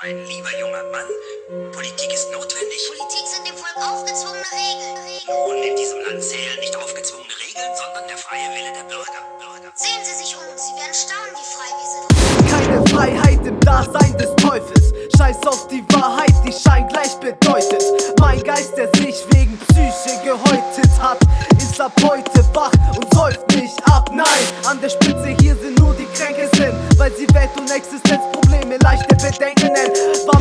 Mein lieber junger Mann, Politik ist notwendig. Politik sind dem Volk aufgezwungene Regeln. Nun, in diesem Land zählen nicht aufgezwungene Regeln, sondern der freie Wille der Bürger. Bürger. Sehen Sie sich um, Sie werden staunen, wie frei wir sind. Keine Freiheit im Dasein des Teufels. Scheiß auf die Wahrheit, die Schein gleich bedeutet. Mein Geist, der sich wegen Psyche gehäutet hat, ist ab heute wach und säuft nicht ab. Nein, an der Spitze hier sind nur die Kränke sind, weil sie Welt- und Existenzprobleme leichte Bedenken. War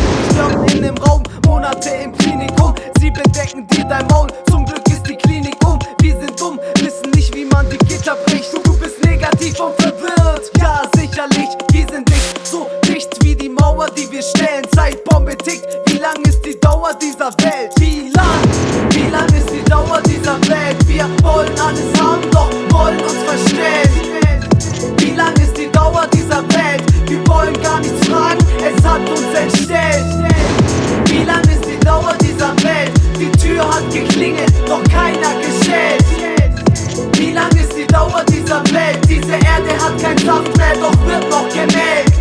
mit in dem Raum, Monate im Klinikum. Sie bedecken dir dein Maul, zum Glück ist die Klinik um. Wir sind dumm, wissen nicht, wie man die Gitter bricht. Du bist negativ und verwirrt. Ja, sicherlich, wir sind nicht so dicht wie die Mauer, die wir stellen. Zeitbombe tickt, wie lang ist die Dauer dieser Welt? Doch keiner gestellt. Wie lang ist die Dauer dieser Welt? Diese Erde hat kein Saft mehr, doch wird noch gemelkt.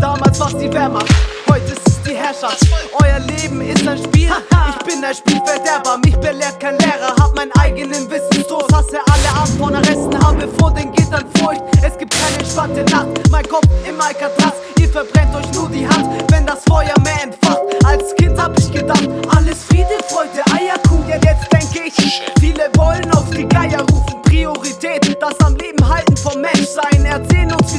Damals war's die Wehrmacht, heute ist es die Herrschaft. Euer Leben ist ein Spiel, ich bin ein Spielverderber. Mich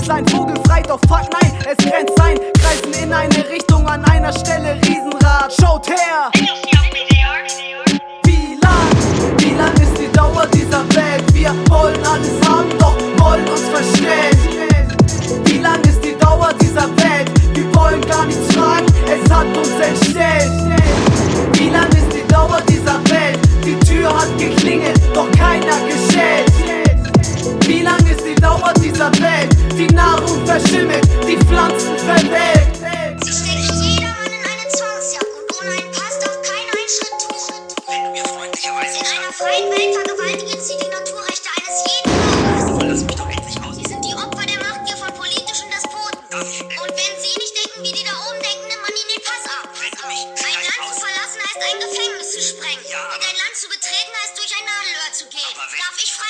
Sein Vogel frei, doch fuck nein, es grenzt sein. Kreisen in eine Richtung, an einer Stelle Riesenrad. Schaut her! Wie lang, wie lang ist die Dauer dieser Welt? Wir wollen alles haben, doch wollen uns verstellen. Wie lang ist die Dauer dieser Welt? Wir wollen gar nichts fragen, es hat uns entstellt. Wie lang In einer freien Welt vergewaltigen sie die Naturrechte eines jeden Bürgers. lass mich doch endlich aus. Sie sind die Opfer der Machtgier von politischen Despoten. Und wenn sie nicht denken, wie die da oben denken, nimmt man ihnen den Pass ab. Ein Land zu verlassen heißt ein Gefängnis zu sprengen. Ja, Und ein Land zu betreten heißt durch ein Nadelöhr zu gehen. Darf ich frei